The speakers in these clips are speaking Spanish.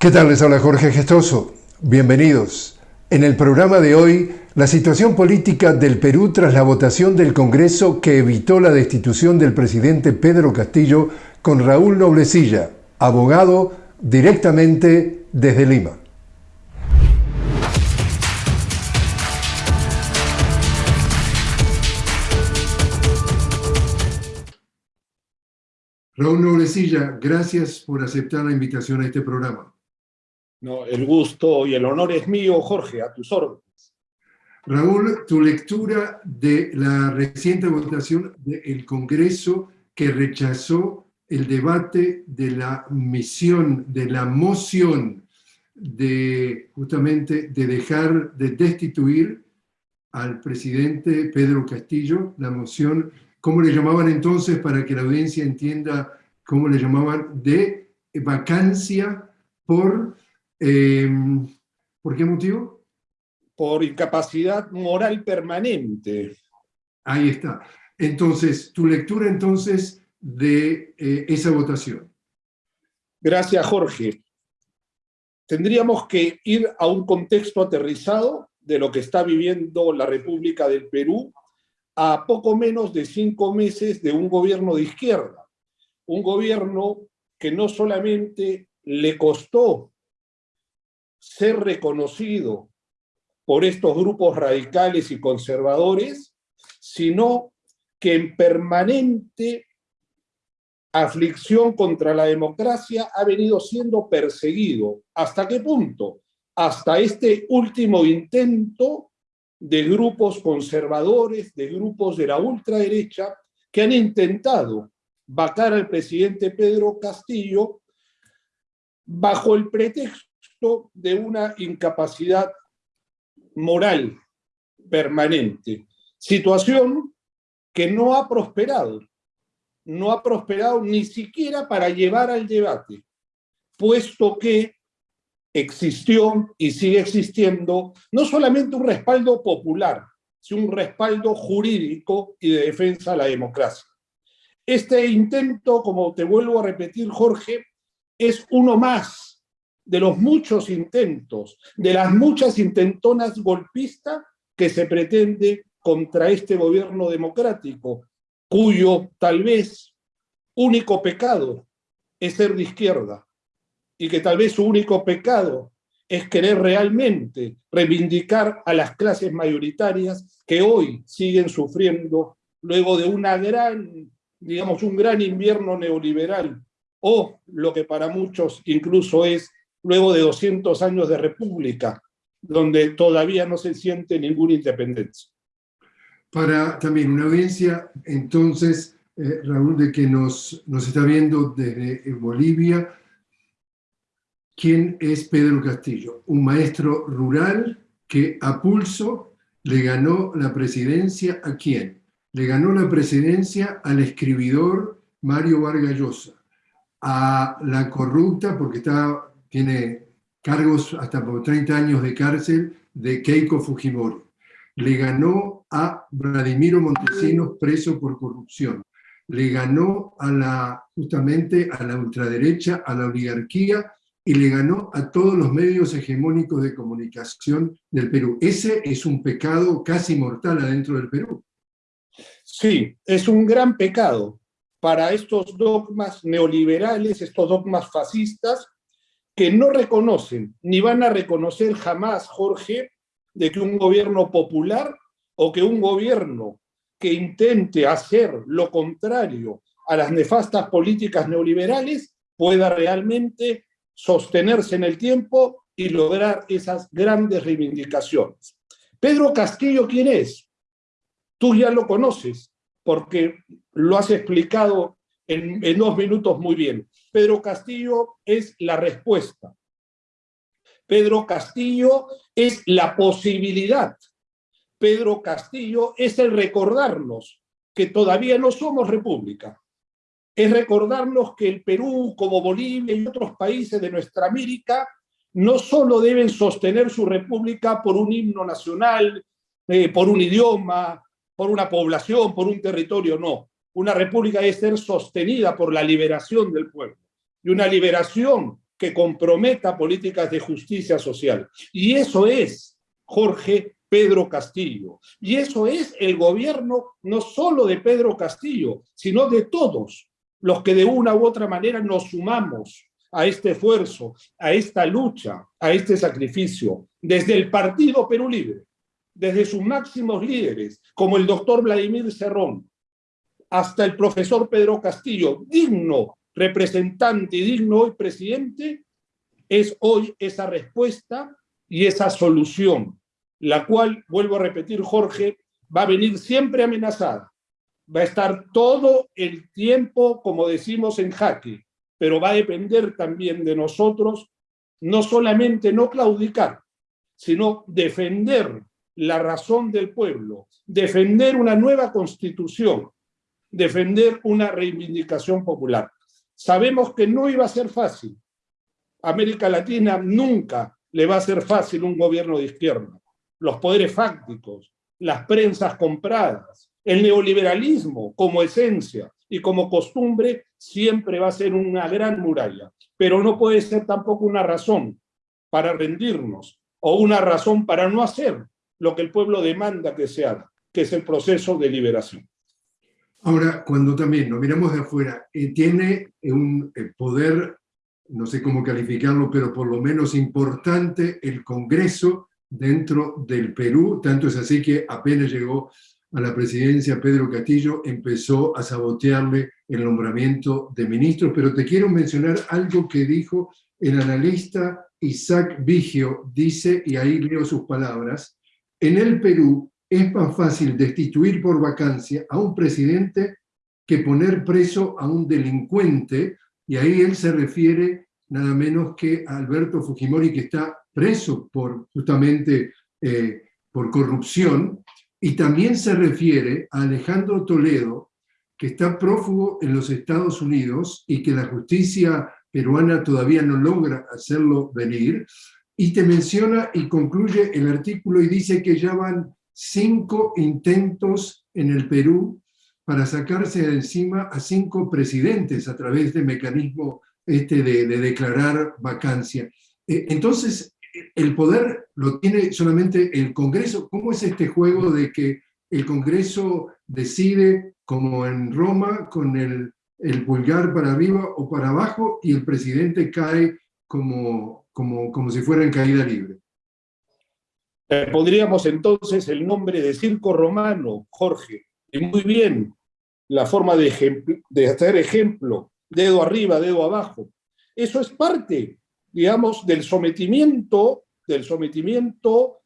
¿Qué tal? Les habla Jorge Gestoso. Bienvenidos. En el programa de hoy, la situación política del Perú tras la votación del Congreso que evitó la destitución del presidente Pedro Castillo con Raúl Noblecilla, abogado directamente desde Lima. Raúl Noblecilla, gracias por aceptar la invitación a este programa. No, el gusto y el honor es mío, Jorge, a tus órdenes. Raúl, tu lectura de la reciente votación del Congreso que rechazó el debate de la misión, de la moción de justamente de dejar de destituir al presidente Pedro Castillo, la moción ¿cómo le llamaban entonces para que la audiencia entienda cómo le llamaban? De vacancia por... Em, ¿Por qué motivo? Por incapacidad moral permanente. Ahí está. Entonces, tu lectura entonces de eh, esa votación. Gracias, Jorge. Tendríamos que ir a un contexto aterrizado de lo que está viviendo la República del Perú a poco menos de cinco meses de un gobierno de izquierda. Un gobierno que no solamente le costó ser reconocido por estos grupos radicales y conservadores, sino que en permanente aflicción contra la democracia ha venido siendo perseguido. ¿Hasta qué punto? Hasta este último intento de grupos conservadores, de grupos de la ultraderecha, que han intentado vacar al presidente Pedro Castillo bajo el pretexto de una incapacidad moral permanente. Situación que no ha prosperado, no ha prosperado ni siquiera para llevar al debate, puesto que existió y sigue existiendo no solamente un respaldo popular, sino un respaldo jurídico y de defensa a la democracia. Este intento, como te vuelvo a repetir, Jorge, es uno más de los muchos intentos, de las muchas intentonas golpistas que se pretende contra este gobierno democrático, cuyo tal vez único pecado es ser de izquierda, y que tal vez su único pecado es querer realmente reivindicar a las clases mayoritarias que hoy siguen sufriendo luego de una gran, digamos, un gran invierno neoliberal, o lo que para muchos incluso es luego de 200 años de república, donde todavía no se siente ninguna independencia. Para también una audiencia, entonces, eh, Raúl, de que nos, nos está viendo desde Bolivia, quién es Pedro Castillo, un maestro rural que a pulso le ganó la presidencia a quién? Le ganó la presidencia al escribidor Mario Vargas Llosa, a la corrupta, porque está, tiene cargos hasta por 30 años de cárcel, de Keiko Fujimori. Le ganó a Vladimiro Montesinos preso por corrupción. Le ganó a justamente a la ultraderecha, a la oligarquía y le ganó a todos los medios hegemónicos de comunicación del Perú. Ese es un pecado casi mortal adentro del Perú. Sí, es un gran pecado para estos dogmas neoliberales, estos dogmas fascistas, que no reconocen, ni van a reconocer jamás, Jorge, de que un gobierno popular o que un gobierno que intente hacer lo contrario a las nefastas políticas neoliberales pueda realmente sostenerse en el tiempo y lograr esas grandes reivindicaciones. Pedro Castillo, ¿quién es? Tú ya lo conoces, porque lo has explicado en, en dos minutos muy bien. Pedro Castillo es la respuesta. Pedro Castillo es la posibilidad. Pedro Castillo es el recordarnos que todavía no somos república, es recordarnos que el Perú, como Bolivia y otros países de nuestra América, no solo deben sostener su república por un himno nacional, eh, por un idioma, por una población, por un territorio, no. Una república debe ser sostenida por la liberación del pueblo. Y una liberación que comprometa políticas de justicia social. Y eso es, Jorge, Pedro Castillo. Y eso es el gobierno no solo de Pedro Castillo, sino de todos los que de una u otra manera nos sumamos a este esfuerzo, a esta lucha, a este sacrificio, desde el Partido Perú Libre, desde sus máximos líderes, como el doctor Vladimir Cerrón, hasta el profesor Pedro Castillo, digno representante y digno hoy presidente, es hoy esa respuesta y esa solución, la cual, vuelvo a repetir, Jorge, va a venir siempre amenazada. Va a estar todo el tiempo, como decimos, en jaque, pero va a depender también de nosotros no solamente no claudicar, sino defender la razón del pueblo, defender una nueva constitución, defender una reivindicación popular. Sabemos que no iba a ser fácil. América Latina nunca le va a ser fácil un gobierno de izquierda. Los poderes fácticos, las prensas compradas, el neoliberalismo como esencia y como costumbre siempre va a ser una gran muralla, pero no puede ser tampoco una razón para rendirnos o una razón para no hacer lo que el pueblo demanda que se haga, que es el proceso de liberación. Ahora, cuando también nos miramos de afuera, eh, tiene un eh, poder, no sé cómo calificarlo, pero por lo menos importante el Congreso dentro del Perú, tanto es así que apenas llegó a la presidencia Pedro Castillo, empezó a sabotearle el nombramiento de ministros, pero te quiero mencionar algo que dijo el analista Isaac Vigio, dice, y ahí leo sus palabras, en el Perú es más fácil destituir por vacancia a un presidente que poner preso a un delincuente, y ahí él se refiere nada menos que a Alberto Fujimori, que está preso por, justamente eh, por corrupción, y también se refiere a Alejandro Toledo, que está prófugo en los Estados Unidos y que la justicia peruana todavía no logra hacerlo venir, y te menciona y concluye el artículo y dice que ya van cinco intentos en el Perú para sacarse de encima a cinco presidentes a través del mecanismo este de, declarar vacancia. Eh, entonces, el poder lo tiene solamente el Congreso. ¿Cómo es este juego de que el Congreso decide, como en Roma, con el, el pulgar para arriba o para abajo, y el presidente cae como, como, como si fuera en caída libre? Eh, podríamos entonces el nombre de circo romano, Jorge, y muy bien, la forma de, de hacer ejemplo, dedo arriba, dedo abajo. Eso es parte digamos, del sometimiento, del sometimiento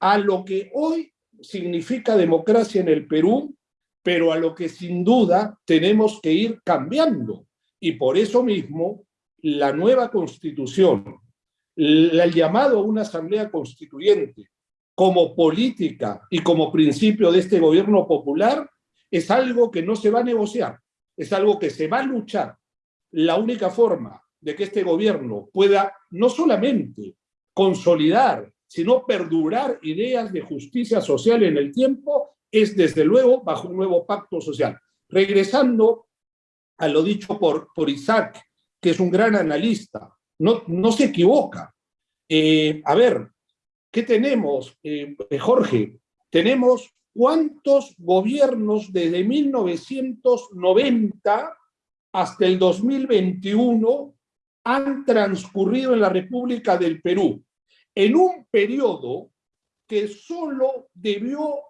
a lo que hoy significa democracia en el Perú, pero a lo que sin duda tenemos que ir cambiando. Y por eso mismo, la nueva constitución, el llamado a una asamblea constituyente como política y como principio de este gobierno popular, es algo que no se va a negociar, es algo que se va a luchar. La única forma de que este gobierno pueda no solamente consolidar, sino perdurar ideas de justicia social en el tiempo, es desde luego bajo un nuevo pacto social. Regresando a lo dicho por, por Isaac, que es un gran analista, no, no se equivoca. Eh, a ver, ¿qué tenemos, eh, Jorge? Tenemos cuántos gobiernos desde 1990 hasta el 2021 han transcurrido en la República del Perú en un periodo que solo debió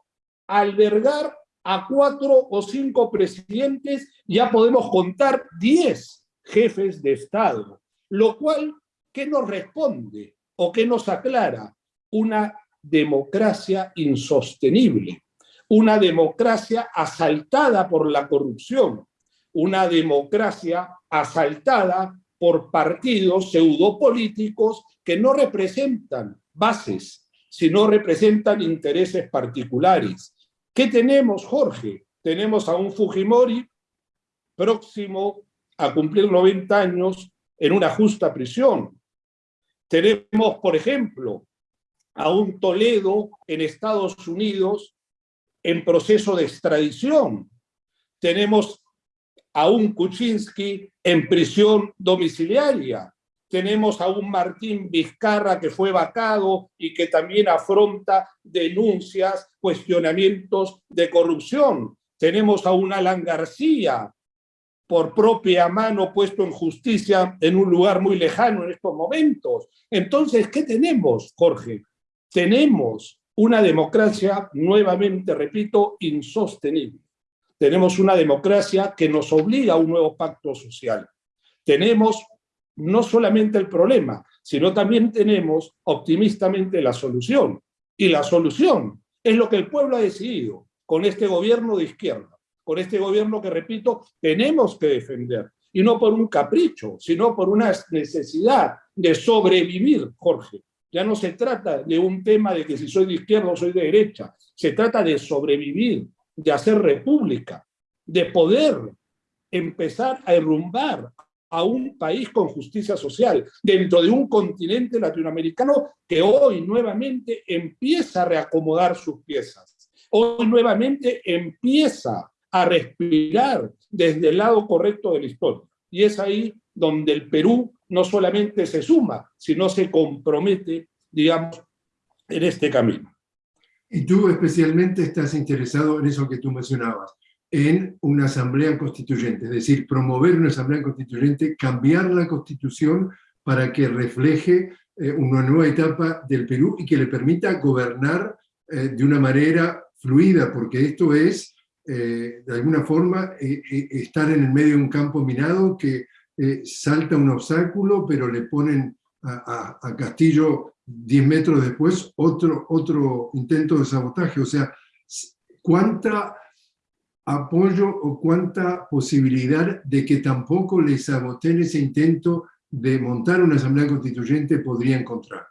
albergar a cuatro o cinco presidentes, ya podemos contar diez jefes de Estado, lo cual, ¿qué nos responde o qué nos aclara? Una democracia insostenible, una democracia asaltada por la corrupción, una democracia asaltada por partidos pseudopolíticos que no representan bases, sino representan intereses particulares. ¿Qué tenemos, Jorge? Tenemos a un Fujimori próximo a cumplir 90 años en una justa prisión. Tenemos, por ejemplo, a un Toledo en Estados Unidos en proceso de extradición. Tenemos a un Kuczynski en prisión domiciliaria. tenemos a un Martín Vizcarra que fue vacado y que también afronta denuncias, cuestionamientos de corrupción. Tenemos a un Alan García, por propia mano puesto en justicia en un lugar muy lejano en estos momentos. Entonces, ¿qué tenemos, Jorge? Tenemos una democracia, nuevamente repito, insostenible. Tenemos una democracia que nos obliga a un nuevo pacto social. Tenemos no solamente el problema, sino también tenemos optimistamente la solución. Y la solución es lo que el pueblo ha decidido con este gobierno de izquierda, con este gobierno que, repito, tenemos que defender. Y no por un capricho, sino por una necesidad de sobrevivir, Jorge. Ya no se trata de un tema de que si soy de izquierda o soy de derecha. Se trata de sobrevivir, de hacer república, de poder empezar a derrumbar a un país con justicia social, dentro de un continente latinoamericano que hoy nuevamente empieza a reacomodar sus piezas. Hoy nuevamente empieza a respirar desde el lado correcto de la historia. Y es ahí donde el Perú no solamente se suma, sino se compromete, digamos, en este camino. Y tú especialmente estás interesado en eso que tú mencionabas, en una asamblea constituyente, es decir, promover una asamblea constituyente, cambiar la constitución para que refleje eh, una nueva etapa del Perú y que le permita gobernar eh, de una manera fluida, porque esto es, eh, de alguna forma, estar en el medio de un campo minado que salta un obstáculo, pero le ponen a, Castillo 10 metros después otro, otro intento de sabotaje. O sea, ¿cuánta apoyo o cuánta posibilidad de que tampoco les saboteen ese intento de montar una asamblea constituyente podría encontrar?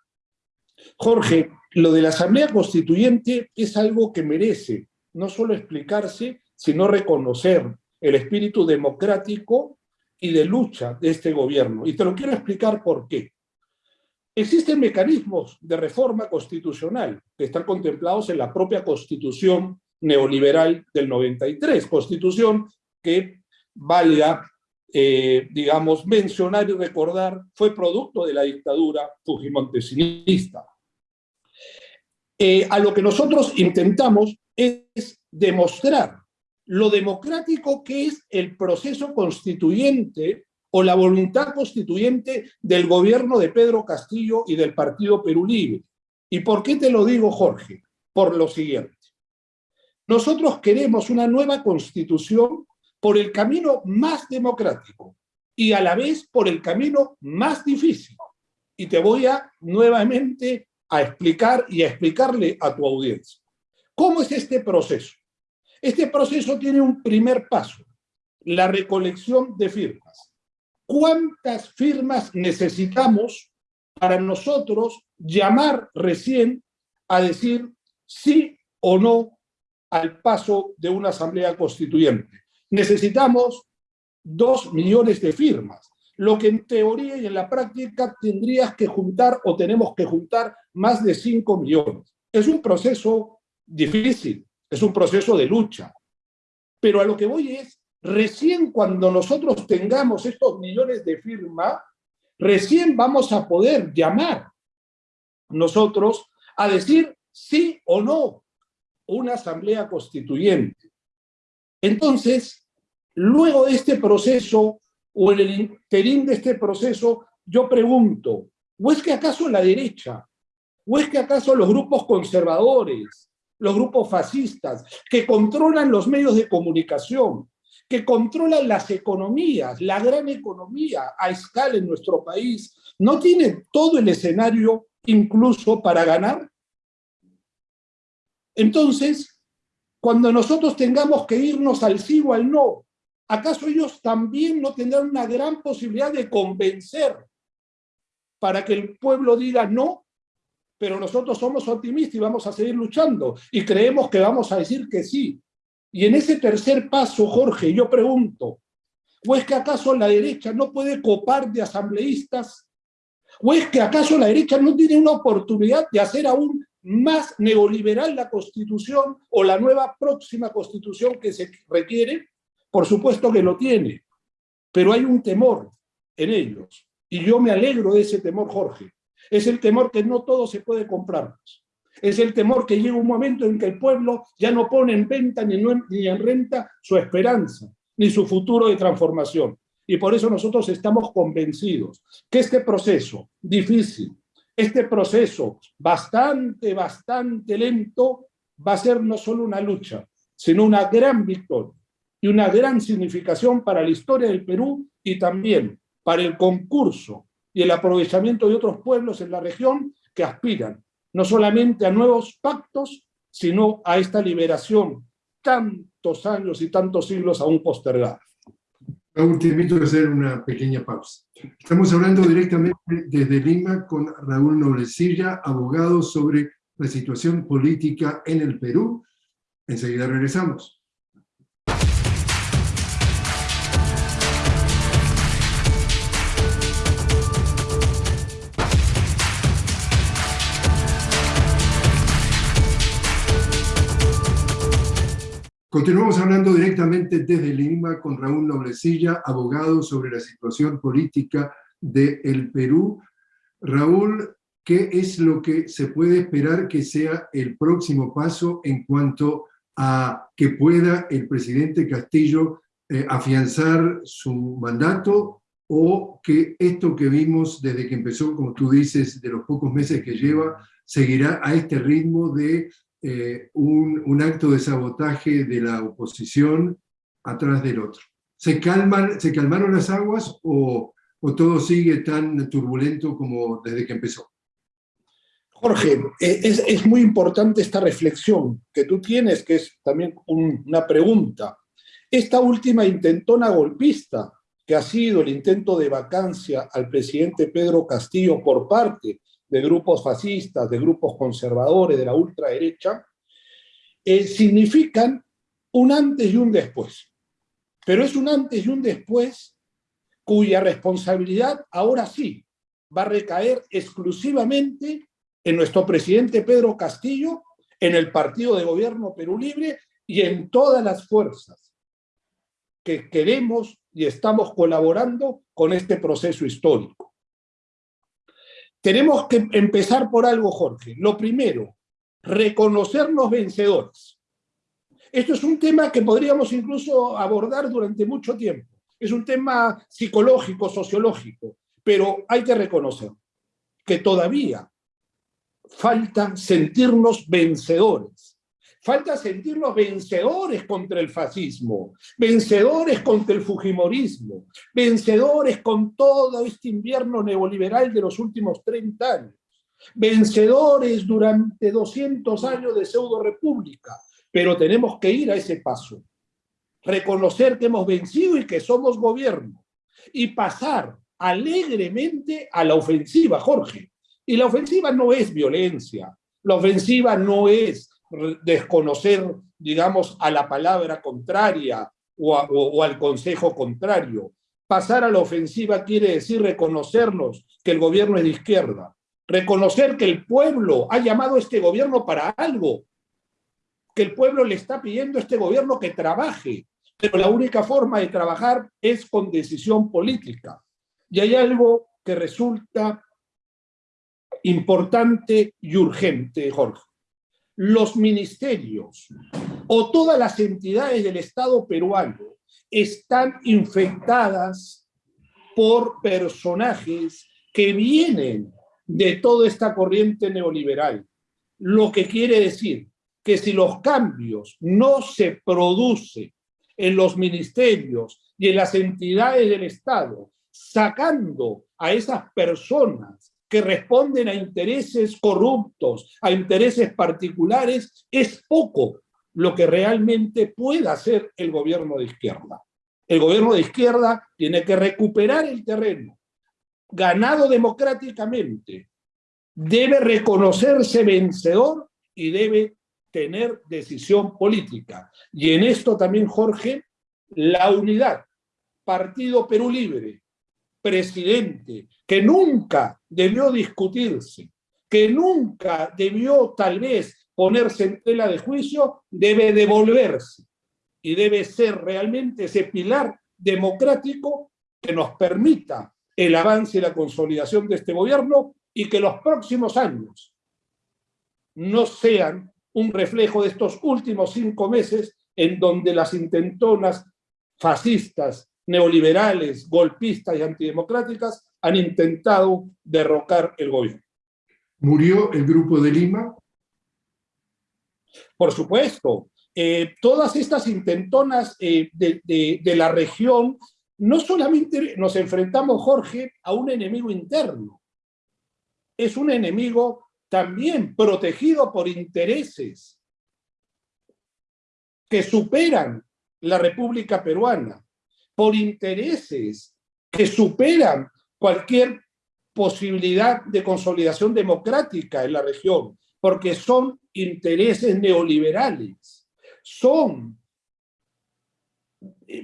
Jorge, lo de la asamblea constituyente es algo que merece no solo explicarse, sino reconocer el espíritu democrático y de lucha de este gobierno. Y te lo quiero explicar por qué. Existen mecanismos de reforma constitucional que están contemplados en la propia Constitución neoliberal del 93, constitución que valga, eh, digamos, mencionar y recordar, fue producto de la dictadura fujimontesinista. Eh, a lo que nosotros intentamos es demostrar lo democrático que es el proceso constituyente o la voluntad constituyente del gobierno de Pedro Castillo y del Partido Perú Libre. ¿Y por qué te lo digo, Jorge? Por lo siguiente. Nosotros queremos una nueva constitución por el camino más democrático y a la vez por el camino más difícil. Y te voy a nuevamente a explicar y a explicarle a tu audiencia. ¿Cómo es este proceso? Este proceso tiene un primer paso, la recolección de firmas. ¿Cuántas firmas necesitamos para nosotros llamar recién a decir sí o no al paso de una asamblea constituyente. Necesitamos dos millones de firmas, lo que en teoría y en la práctica tendrías que juntar o tenemos que juntar más de cinco millones. Es un proceso difícil, es un proceso de lucha. Pero a lo que voy es, recién cuando nosotros tengamos estos millones de firmas, recién vamos a poder llamar nosotros a decir sí o no una asamblea constituyente. Entonces, luego de este proceso, o en el interín de este proceso, yo pregunto, ¿o es que acaso la derecha, o es que acaso los grupos conservadores, los grupos fascistas, que controlan los medios de comunicación, que controlan las economías, la gran economía a escala en nuestro país, no tienen todo el escenario incluso para ganar? Entonces, cuando nosotros tengamos que irnos al sí o al no, ¿acaso ellos también no tendrán una gran posibilidad de convencer para que el pueblo diga no? Pero nosotros somos optimistas y vamos a seguir luchando y creemos que vamos a decir que sí. Y en ese tercer paso, Jorge, yo pregunto, ¿o es que acaso la derecha no puede copar de asambleístas? ¿O es que acaso la derecha no tiene una oportunidad de hacer aún más neoliberal la constitución o la nueva próxima constitución que se requiere? Por supuesto que lo tiene, pero hay un temor en ellos. Y yo me alegro de ese temor, Jorge. Es el temor que no todo se puede comprar. Es el temor que llega un momento en que el pueblo ya no pone en venta ni, ni en renta su esperanza, ni su futuro de transformación. Y por eso nosotros estamos convencidos que este proceso difícil, este proceso bastante, bastante lento, va a ser no solo una lucha, sino una gran victoria y una gran significación para la historia del Perú y también para el concurso y el aprovechamiento de otros pueblos en la región que aspiran no solamente a nuevos pactos, sino a esta liberación tantos años y tantos siglos aún postergada. Raúl, te invito a hacer una pequeña pausa. Estamos hablando directamente desde Lima con Raúl Noblecilla, abogado sobre la situación política en el Perú. Enseguida regresamos. Continuamos hablando directamente desde Lima con Raúl Noblecilla, abogado sobre la situación política del Perú. Raúl, ¿qué es lo que se puede esperar que sea el próximo paso en cuanto a que pueda el presidente Castillo eh, afianzar su mandato o que esto que vimos desde que empezó, como tú dices, de los pocos meses que lleva, seguirá a este ritmo de eh, un, acto de sabotaje de la oposición atrás del otro. ¿Se, calman, ¿se calmaron las aguas o, todo sigue tan turbulento como desde que empezó? Jorge, eh, es, muy importante esta reflexión que tú tienes, que es también una pregunta. Esta última intentona golpista, que ha sido el intento de vacancia al presidente Pedro Castillo por parte de grupos fascistas, de grupos conservadores, de la ultraderecha, eh, significan un antes y un después. Pero es un antes y un después cuya responsabilidad ahora sí va a recaer exclusivamente en nuestro presidente Pedro Castillo, en el partido de gobierno Perú Libre y en todas las fuerzas que queremos y estamos colaborando con este proceso histórico. Tenemos que empezar por algo, Jorge. Lo primero, reconocernos vencedores. Esto es un tema que podríamos incluso abordar durante mucho tiempo. Es un tema psicológico, sociológico, pero hay que reconocer que todavía falta sentirnos vencedores Falta sentirnos vencedores contra el fascismo, vencedores contra el fujimorismo, vencedores con todo este invierno neoliberal de los últimos 30 años, vencedores durante 200 años de pseudo-república, pero tenemos que ir a ese paso, reconocer que hemos vencido y que somos gobierno, y pasar alegremente a la ofensiva, Jorge. Y la ofensiva no es violencia, la ofensiva no es desconocer, digamos, a la palabra contraria o, al consejo contrario. Pasar a la ofensiva quiere decir reconocernos que el gobierno es de izquierda, reconocer que el pueblo ha llamado a este gobierno para algo, que el pueblo le está pidiendo a este gobierno que trabaje, pero la única forma de trabajar es con decisión política. Y hay algo que resulta importante y urgente, Jorge los ministerios o todas las entidades del Estado peruano están infectadas por personajes que vienen de toda esta corriente neoliberal. Lo que quiere decir que si los cambios no se producen en los ministerios y en las entidades del Estado, sacando a esas personas que responden a intereses corruptos, a intereses particulares, es poco lo que realmente puede hacer el gobierno de izquierda. El gobierno de izquierda tiene que recuperar el terreno, ganado democráticamente, debe reconocerse vencedor y debe tener decisión política. Y en esto también, Jorge, la unidad, Partido Perú Libre, presidente, que nunca debió discutirse, que nunca debió tal vez ponerse en tela de juicio, debe devolverse. Y debe ser realmente ese pilar democrático que nos permita el avance y la consolidación de este gobierno y que los próximos años no sean un reflejo de estos últimos cinco meses en donde las intentonas fascistas, neoliberales, golpistas y antidemocráticas han intentado derrocar el gobierno. ¿Murió el Grupo de Lima? Por supuesto. Eh, todas estas intentonas eh, de, de la región, no solamente nos enfrentamos, Jorge, a un enemigo interno, es un enemigo también protegido por intereses que superan la República Peruana, por intereses que superan cualquier posibilidad de consolidación democrática en la región, porque son intereses neoliberales, son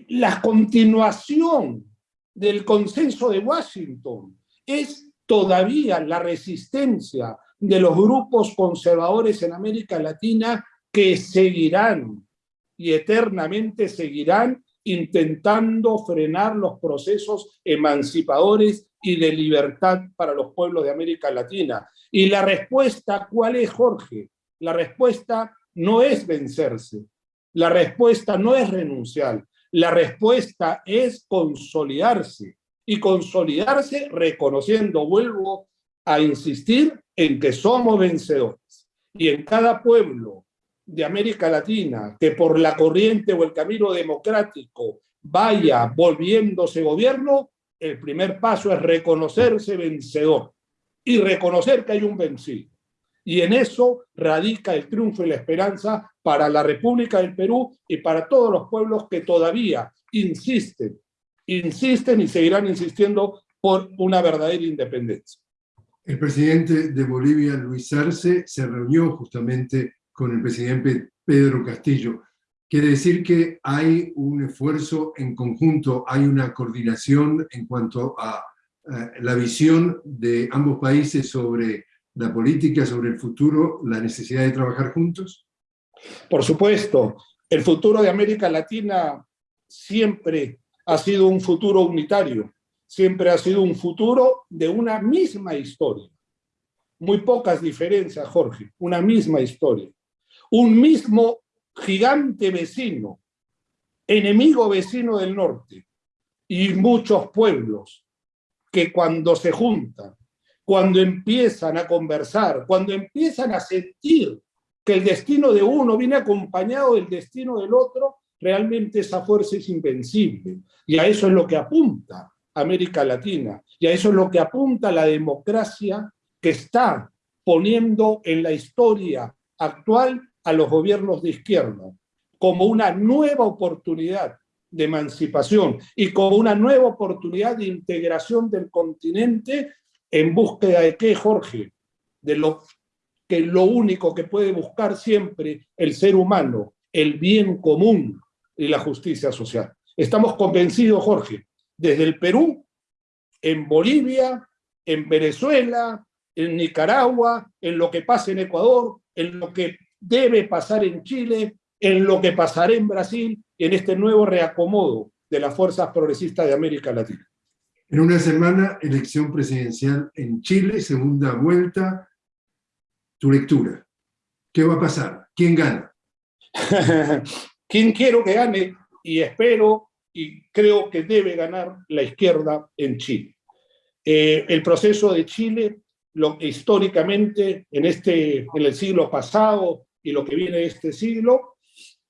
la continuación del consenso de Washington, es todavía la resistencia de los grupos conservadores en América Latina que seguirán y eternamente seguirán intentando frenar los procesos emancipadores y de libertad para los pueblos de América Latina. Y la respuesta, ¿cuál es, Jorge? La respuesta no es vencerse, la respuesta no es renunciar, la respuesta es consolidarse. Y consolidarse reconociendo, vuelvo a insistir, en que somos vencedores. Y en cada pueblo de América Latina que por la corriente o el camino democrático vaya volviéndose gobierno, el primer paso es reconocerse vencedor y reconocer que hay un vencido. Y en eso radica el triunfo y la esperanza para la República del Perú y para todos los pueblos que todavía insisten, insisten y seguirán insistiendo por una verdadera independencia. El presidente de Bolivia, Luis Arce, se reunió justamente con el presidente Pedro Castillo. Quiere decir que hay un esfuerzo en conjunto, hay una coordinación en cuanto a, la visión de ambos países sobre la política, sobre el futuro, la necesidad de trabajar juntos? Por supuesto. El futuro de América Latina siempre ha sido un futuro unitario siempre ha sido un futuro de una misma historia. Muy pocas diferencias, Jorge, una misma historia. Un mismo gigante vecino, enemigo vecino del norte, y muchos pueblos que cuando se juntan, cuando empiezan a conversar, cuando empiezan a sentir que el destino de uno viene acompañado del destino del otro, realmente esa fuerza es invencible. Y a eso es lo que apunta América Latina. Y a eso es lo que apunta la democracia que está poniendo en la historia actual a los gobiernos de izquierda como una nueva oportunidad de emancipación y como una nueva oportunidad de integración del continente en búsqueda de qué, Jorge? De lo que lo único que puede buscar siempre el ser humano, el bien común y la justicia social. Estamos convencidos, Jorge, desde el Perú, en Bolivia, en Venezuela, en Nicaragua, en lo que pasa en Ecuador, en lo que debe pasar en Chile, en lo que pasará en Brasil en este nuevo reacomodo de las fuerzas progresistas de América Latina. En una semana, elección presidencial en Chile, segunda vuelta. Tu lectura. ¿Qué va a pasar? ¿Quién gana? ¿Quién quiero que gane? Y espero y creo que debe ganar la izquierda en Chile. Eh, el proceso de Chile, lo, históricamente, en, este, en el siglo pasado y lo que viene de este siglo,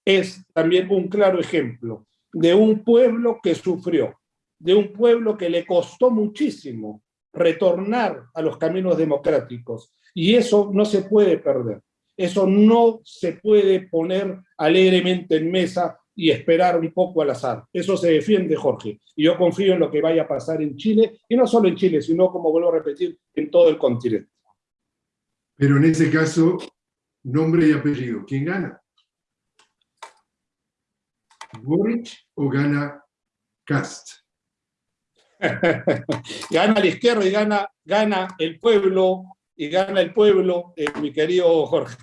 es también un claro ejemplo de un pueblo que sufrió, de un pueblo que le costó muchísimo retornar a los caminos democráticos. Y eso no se puede perder. Eso no se puede poner alegremente en mesa y esperar un poco al azar. Eso se defiende, Jorge. Y yo confío en lo que vaya a pasar en Chile, y no solo en Chile, sino, como vuelvo a repetir, en todo el continente. Pero en ese caso, nombre y apellido, ¿quién gana? ¿Boric o gana Cast? gana la izquierda y gana, gana el pueblo, y gana el pueblo, eh, mi querido Jorge.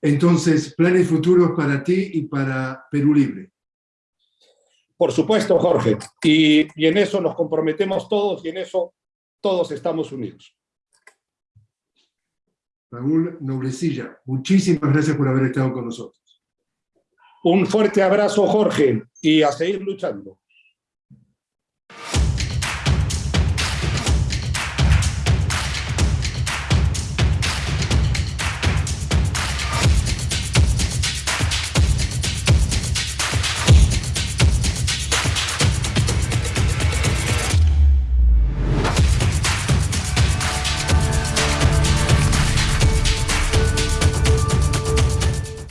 Entonces, planes futuros para ti y para Perú Libre. Por supuesto, Jorge. Y, y en eso nos comprometemos todos y en eso todos estamos unidos. Raúl Noblecilla, muchísimas gracias por haber estado con nosotros. Un fuerte abrazo, Jorge, y a seguir luchando.